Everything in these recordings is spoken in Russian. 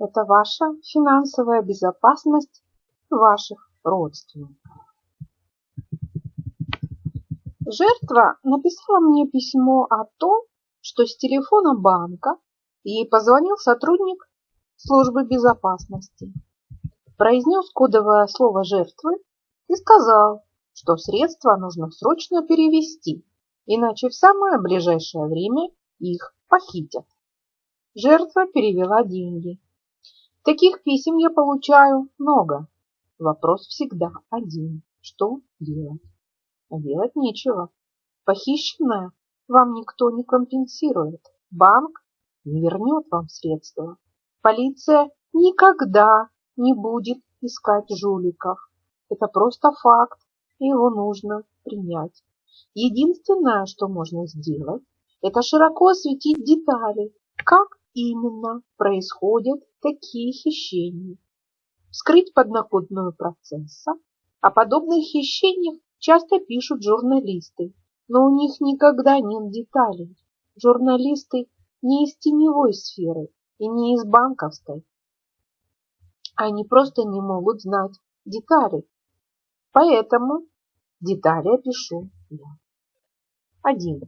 Это ваша финансовая безопасность ваших родственников. Жертва написала мне письмо о том, что с телефона банка ей позвонил сотрудник службы безопасности, произнес кодовое слово жертвы и сказал, что средства нужно срочно перевести, иначе в самое ближайшее время их похитят. Жертва перевела деньги. Таких писем я получаю много. Вопрос всегда один. Что делать? Делать нечего. Похищенное вам никто не компенсирует. Банк не вернет вам средства. Полиция никогда не будет искать жуликов. Это просто факт, и его нужно принять. Единственное, что можно сделать, это широко осветить детали, как именно происходят такие хищения. Вскрыть подноготную процесса. О подобных хищениях часто пишут журналисты, но у них никогда нет деталей. Журналисты не из теневой сферы и не из банковской. Они просто не могут знать детали. Поэтому детали опишу я. Один.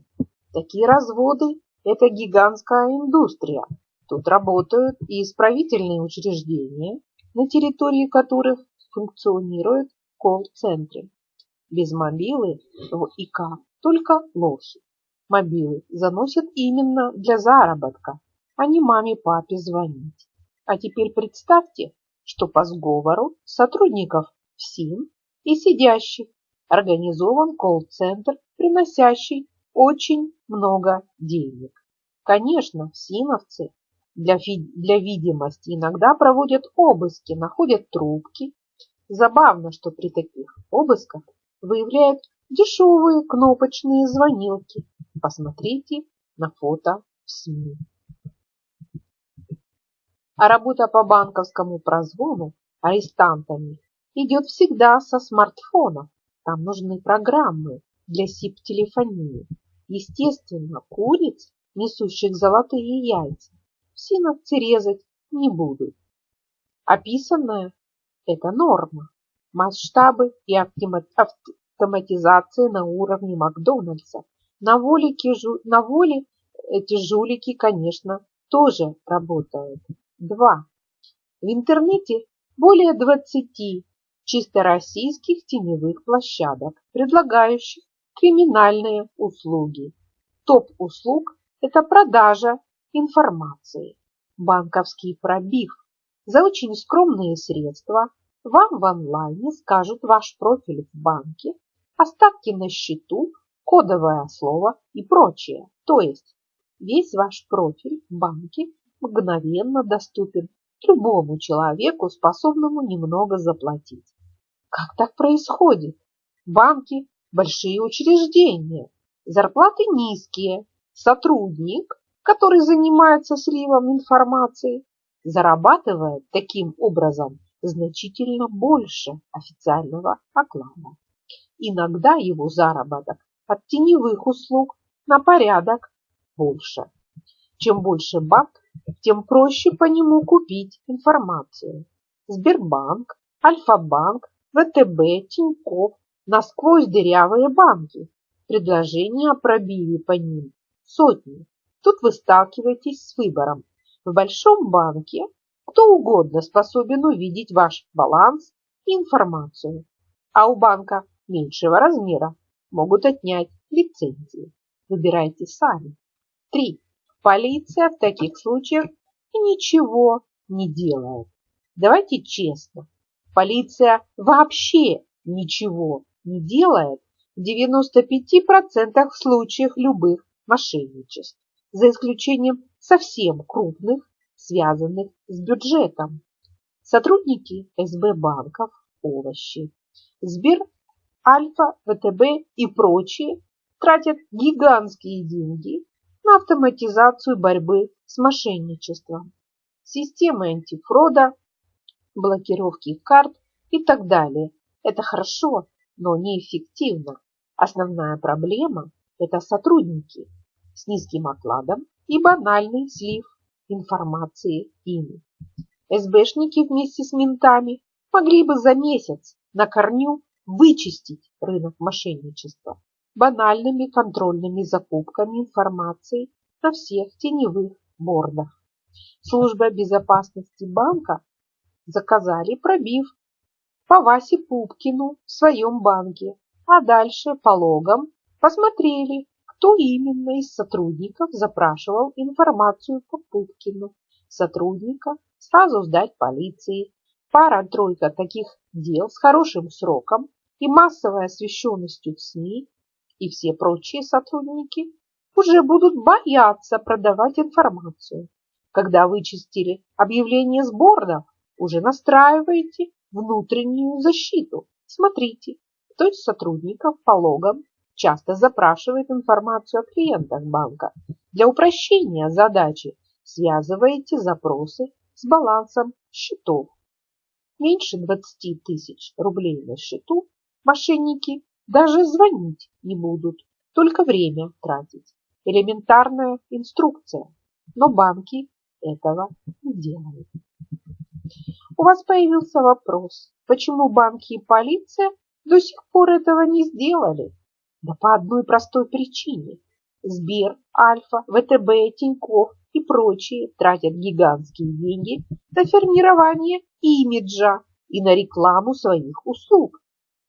Такие разводы – это гигантская индустрия. Тут работают и исправительные учреждения, на территории которых функционируют колл-центры. Без мобилы в ИК только лохи. Мобилы заносят именно для заработка, а не маме-папе звонить. А теперь представьте, что по сговору сотрудников ФСИН и сидящих организован колл-центр, приносящий очень много денег. Конечно, ФСИНовцы для, для видимости иногда проводят обыски, находят трубки. Забавно, что при таких обысках выявляют дешевые кнопочные звонилки. Посмотрите на фото в СМИ. А работа по банковскому прозвону арестантами идет всегда со смартфонов. Там нужны программы для СИП-телефонии. Естественно, куриц, несущих золотые яйца, синовцы резать не будут. Описанное – это норма. Масштабы и автоматизация на уровне Макдональдса. На воле, на воле эти жулики, конечно, тоже работают. Два. В интернете более 20 чисто российских теневых площадок, предлагающих криминальные услуги. Топ услуг – это продажа информации, банковский пробив. За очень скромные средства вам в онлайне скажут ваш профиль в банке, остатки на счету, кодовое слово и прочее. То есть весь ваш профиль в банке мгновенно доступен любому человеку, способному немного заплатить. Как так происходит? Банки – большие учреждения, зарплаты низкие, сотрудник, который занимается сливом информации, зарабатывает таким образом значительно больше официального оклада. Иногда его заработок от теневых услуг на порядок больше. Чем больше банк, тем проще по нему купить информацию. Сбербанк, Альфа-банк, ВТБ, Тинькофф, насквозь дырявые банки. Предложения о пробиве по ним сотни. Тут вы сталкиваетесь с выбором. В большом банке кто угодно способен увидеть ваш баланс и информацию, а у банка меньшего размера могут отнять лицензии. Выбирайте сами. 3. Полиция в таких случаях ничего не делает. Давайте честно. Полиция вообще ничего не делает в 95% случаев любых мошенничеств, за исключением совсем крупных связанных с бюджетом. Сотрудники СБ банков, овощи, Сбер, Альфа, ВТБ и прочие тратят гигантские деньги на автоматизацию борьбы с мошенничеством, системы антифрода, блокировки карт и так далее. Это хорошо, но неэффективно. Основная проблема – это сотрудники с низким окладом и банальный слив информации ими. СБшники вместе с ментами могли бы за месяц на корню вычистить рынок мошенничества банальными контрольными закупками информации на всех теневых бордах. Служба безопасности банка заказали пробив по Васе Пупкину в своем банке, а дальше по логам посмотрели, кто именно из сотрудников запрашивал информацию по Пупкину. Сотрудника сразу сдать полиции. Пара-тройка таких дел с хорошим сроком и массовой освещенностью в СМИ и все прочие сотрудники уже будут бояться продавать информацию. Когда вычистили объявление с бордов, уже настраиваете внутреннюю защиту. Смотрите, кто из сотрудников по логам часто запрашивает информацию о клиентах банка. Для упрощения задачи связываете запросы с балансом счетов. Меньше 20 тысяч рублей на счету мошенники даже звонить не будут, только время тратить. Элементарная инструкция. Но банки этого не делают. У вас появился вопрос, почему банки и полиция до сих пор этого не сделали? Да по одной простой причине. Сбер, Альфа, ВТБ, Тинькофф и прочие тратят гигантские деньги на формирование имиджа и на рекламу своих услуг.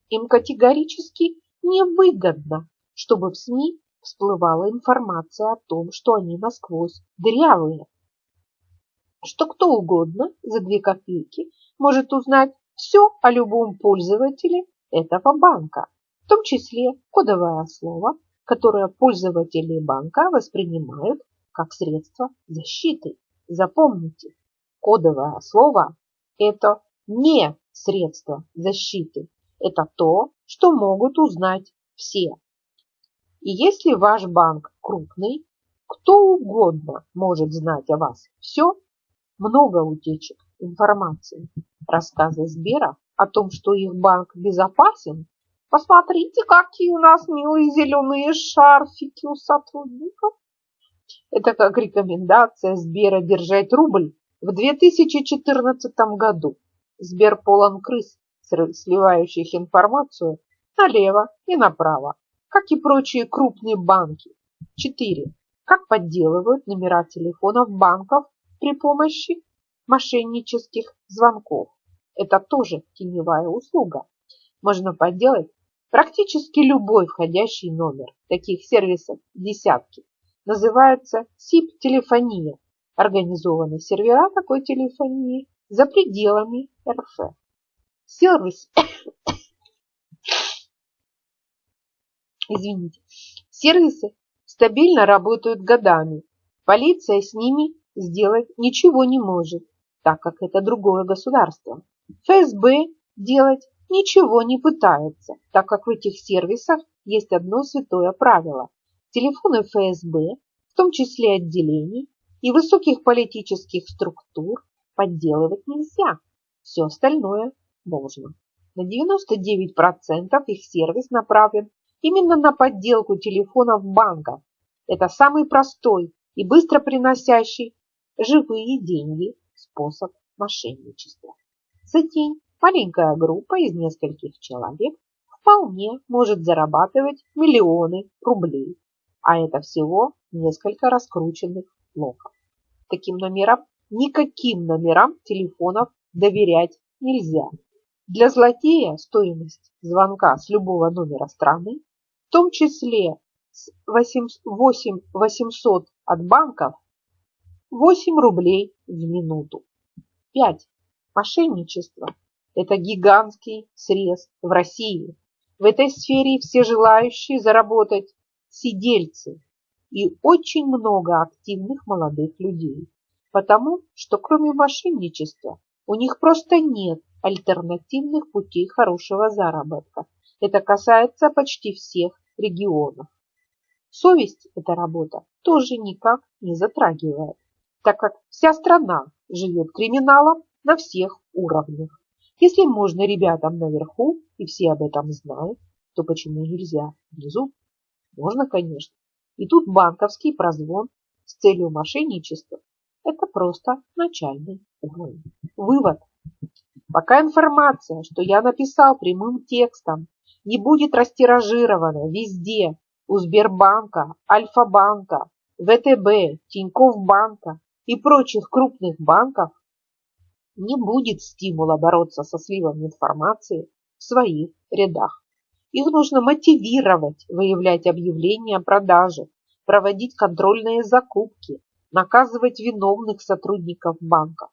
Им категорически невыгодно, чтобы в СМИ всплывала информация о том, что они насквозь дырявые. Что кто угодно за две копейки может узнать все о любом пользователе этого банка, в том числе кодовое слово, которое пользователи банка воспринимают как средство защиты. Запомните, кодовое слово – это не средство защиты. Это то, что могут узнать все. И если ваш банк крупный, кто угодно может знать о вас все, много утечек информации. Рассказы Сбера о том, что их банк безопасен, посмотрите, какие у нас милые зеленые шарфики у сотрудников. Это как рекомендация Сбера держать рубль в 2014 году. Сбер полон крыс, сливающих информацию налево и направо, как и прочие крупные банки. 4. Как подделывают номера телефонов банков при помощи мошеннических звонков. Это тоже теневая услуга. Можно подделать практически любой входящий номер. Таких сервисов десятки. Называется СИП-телефония. Организованы сервера такой телефонии за пределами РФ. Сервис извините, сервисы стабильно работают годами. Полиция с ними сделать ничего не может, так как это другое государство. ФСБ делать ничего не пытается, так как в этих сервисах есть одно святое правило. Телефоны ФСБ, в том числе отделений и высоких политических структур, подделывать нельзя. Все остальное можно. На 99% их сервис направлен именно на подделку телефонов банков. Это самый простой и быстро приносящий живые деньги способ мошенничества. За день маленькая группа из нескольких человек вполне может зарабатывать миллионы рублей, а это всего несколько раскрученных блоков. Таким номерам, никаким номерам телефонов доверять нельзя. Для злодея стоимость звонка с любого номера страны, в том числе с 8800 от банков, 8 рублей в минуту. 5. Мошенничество – это гигантский срез в России. В этой сфере все желающие заработать сидельцы и очень много активных молодых людей, потому что кроме мошенничества у них просто нет альтернативных путей хорошего заработка. Это касается почти всех регионов. Совесть эта работа тоже никак не затрагивает так как вся страна живет криминалом на всех уровнях. Если можно ребятам наверху, и все об этом знают, то почему нельзя внизу? Можно, конечно. И тут банковский прозвон с целью мошенничества – это просто начальный уровень. вывод. Пока информация, что я написал прямым текстом, не будет растиражирована везде, у Сбербанка, Альфа-банка, ВТБ, Тинькофф банка и прочих крупных банков, не будет стимула бороться со сливом информации в своих рядах. Их нужно мотивировать, выявлять объявления о продаже, проводить контрольные закупки, наказывать виновных сотрудников банка.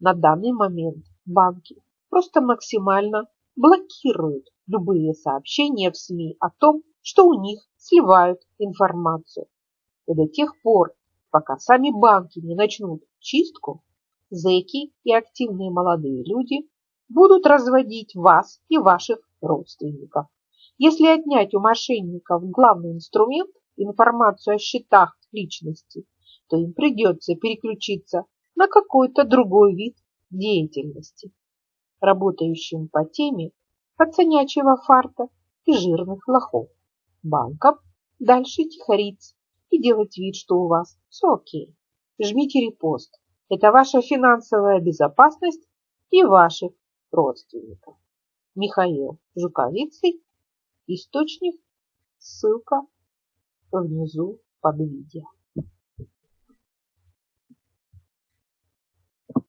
На данный момент банки просто максимально блокируют любые сообщения в СМИ о том, что у них сливают информацию. И до тех пор, пока сами банки не начнут чистку, зэки и активные молодые люди будут разводить вас и ваших родственников. Если отнять у мошенников главный инструмент – информацию о счетах личности, то им придется переключиться на какой-то другой вид деятельности, работающим по теме пацанячьего фарта и жирных лохов, банков, дальше тихориться и делать вид, что у вас все окей. Жмите репост. Это ваша финансовая безопасность и ваших родственников. Михаил Жуковицей Источник, ссылка внизу под видео.